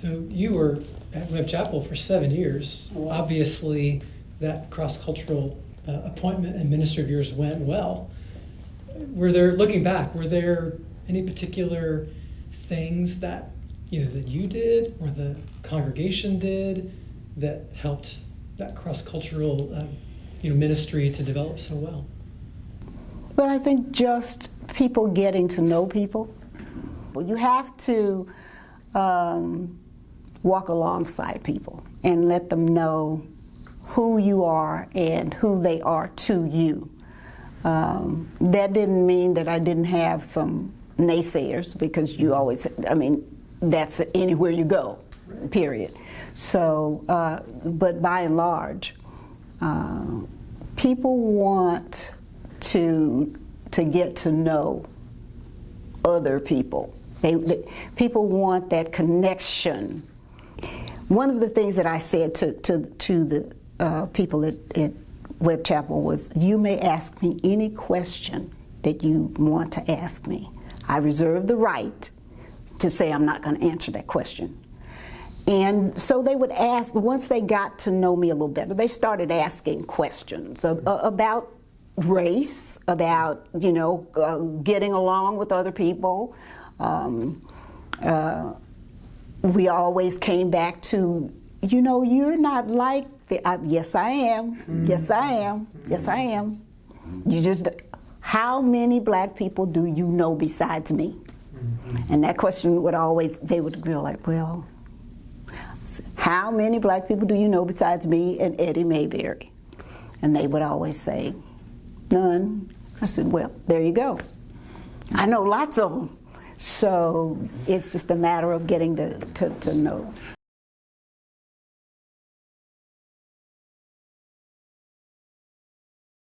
So you were at Webb Chapel for seven years. Wow. Obviously, that cross-cultural uh, appointment and ministry of yours went well. Were there, looking back, were there any particular things that either that you did or the congregation did that helped that cross-cultural, um, you know, ministry to develop so well? But I think just people getting to know people. Well, you have to um, walk alongside people and let them know who you are and who they are to you. Um, that didn't mean that I didn't have some naysayers because you always, I mean, that's anywhere you go, period. So, uh, but by and large, uh, people want to to get to know other people. They, they, people want that connection. One of the things that I said to to to the uh, people at, at Webb Chapel was, "You may ask me any question that you want to ask me. I reserve the right to say I'm not going to answer that question." And so they would ask, once they got to know me a little better, they started asking questions of, uh, about race, about, you know, uh, getting along with other people. Um, uh, we always came back to, you know, you're not like the, uh, yes I am, yes I am, yes I am. You just, how many black people do you know besides me? And that question would always, they would be like, well, how many black people do you know besides me and Eddie Mayberry? And they would always say, none. I said, well, there you go. I know lots of them. So it's just a matter of getting to, to, to know.